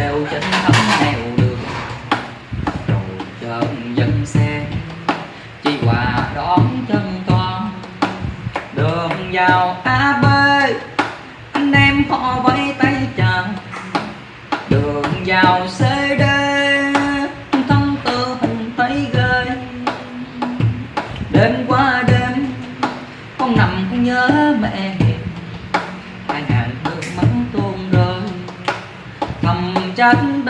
đều trên thấm nèo đường. Rồi chân dân xe, chi quà đón chân con đường giao Yeah.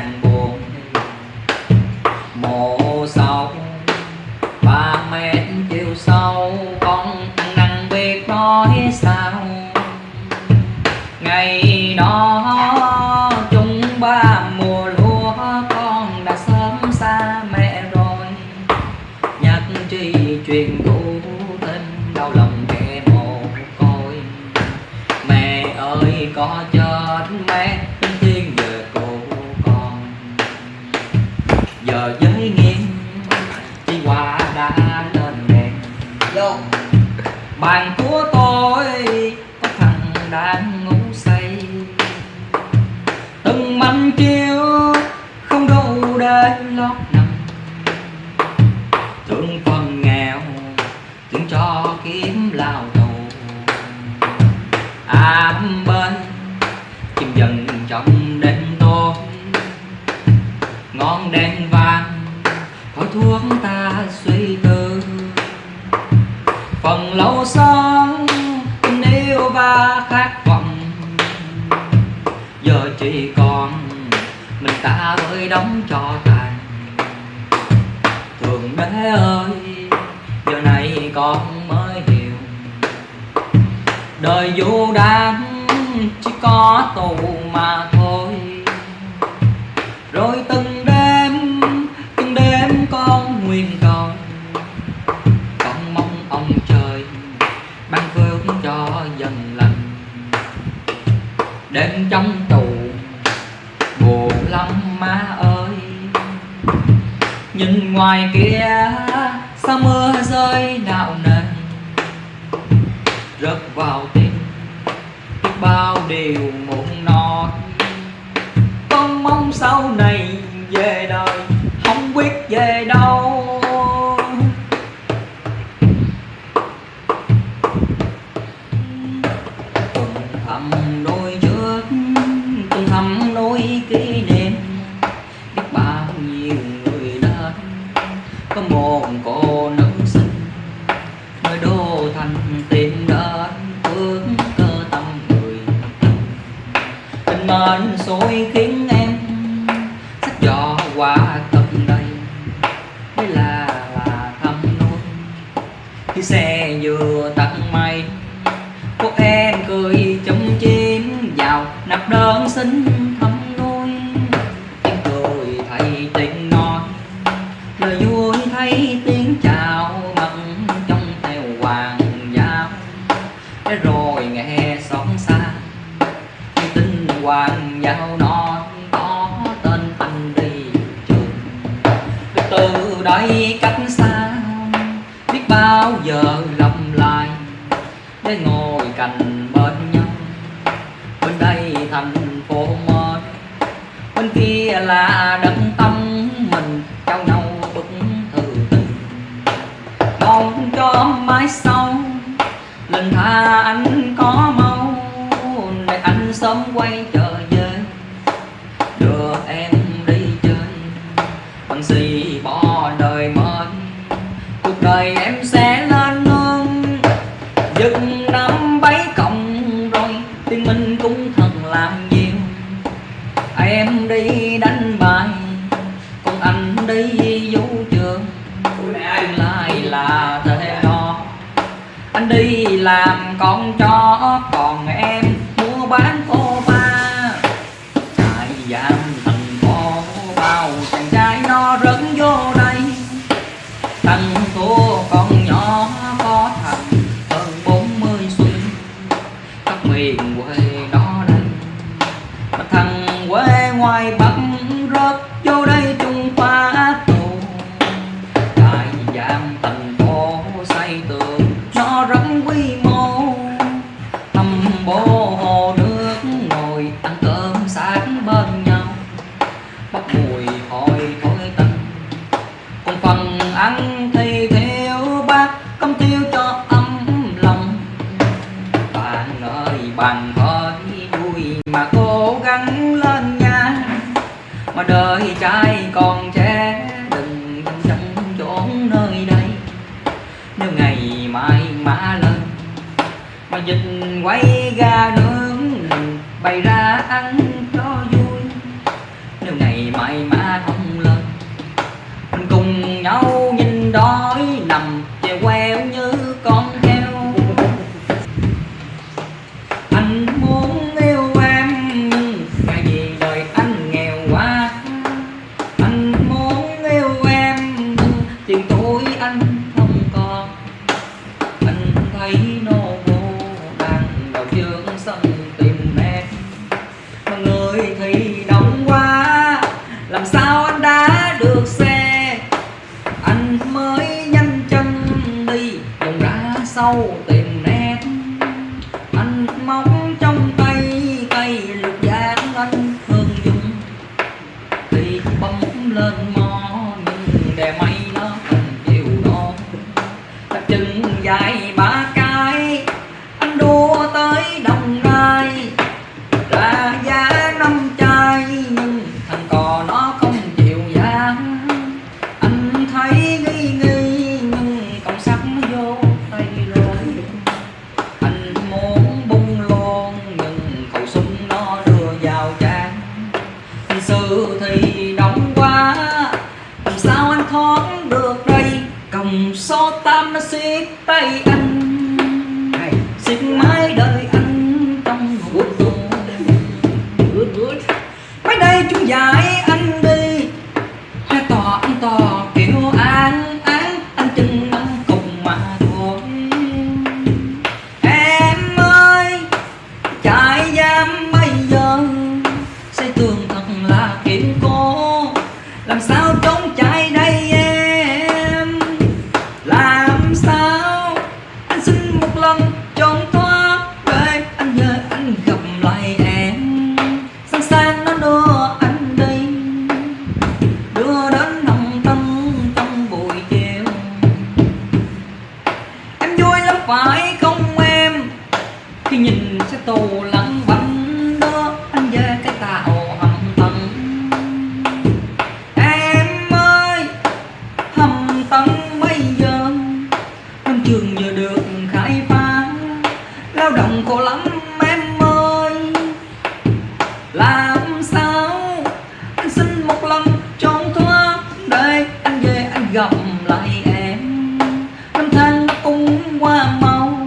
Nghĩa buồn. Mộ sâu ba mẹ chiều sâu con ăn năn biết nói sao? Ngày đó, chúng ba mùa lúa, con đã sớm xa mẹ rồi. Nhắc tri truyền cũ tin đau lòng kẻ mồ côi. Mẹ ơi, có chết thương con nghèo thương cho kiếm lao tù ám bên, chim dần trong đêm tối ngọn đèn vàng khói thuốc ta suy tư. Phần lâu son tình yêu và khát vọng. Giờ chỉ còn mình ta với đóng cho ta bé ơi giờ này con mới hiểu. Đời vô đáng chỉ có tù mà thôi. Rồi từng đêm từng đêm con nguyện cầu. Con mong ông trời ban phước cho dần lành. Đêm trong nhìn ngoài kia, sao mưa rơi đạo này rớt vào tim, bao điều muốn nói con mong sau này tìm đến bước cơ tâm người tình mệnh xối khiến em sách gió qua tận đây mới là là thăm nuôi. Khi xe vừa tận mây cô em cười trong chim vào nạp đơn xin thăm nuôi. Em cười thầy tình nói lời vui đây thành phố mới. Bên kia là đất tâm mình, trao nhau bức thư tình. Mong cho mai sau, lần tha anh có mau, để anh sớm quay trở về. Đưa em đi chơi, bằng gì bỏ đời mới. Cuộc đời em sẽ con cho ơi trai còn trẻ, đừng thân sân trốn nơi đây. Nếu ngày mai mà lên mà dịch quay ga nướng, bày ra ăn cho vui. Nếu ngày mai mà không lên mình cùng nhau nhìn đó sâu tìm nét anh mong trong năm xích tay anh xích mãi đời anh trong hồn tù good good mấy đây chúng dài gặp lại em. Năm tháng nó cũng qua mau.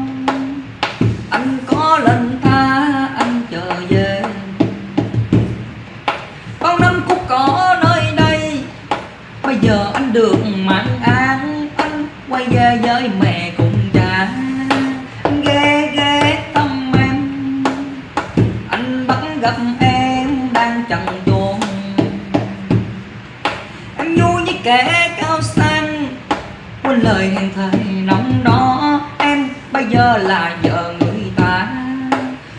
Anh có lần tha, anh chờ về. Bao năm cũng có nơi đây. Bây giờ anh được mạng an, anh quay về với mẹ cùng cha. Anh ghê ghé tâm em. Anh bắt gặp em đang chẳng buồn. Em vui như kẻ cao xa lời hiền thầy nóng đó. Em bây giờ là vợ người ta.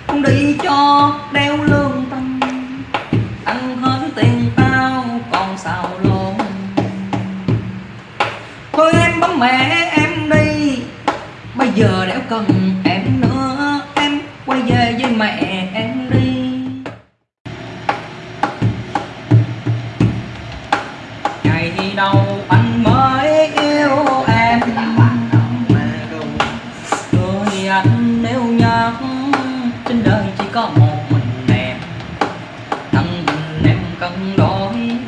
Không đi cho đeo lương tâm. Ăn hết tiền tao còn xào lộn. Thôi em bấm mẹ em đi. Bây giờ đéo cần em nữa. Em quay về với mẹ. cần đói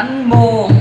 anh buồn.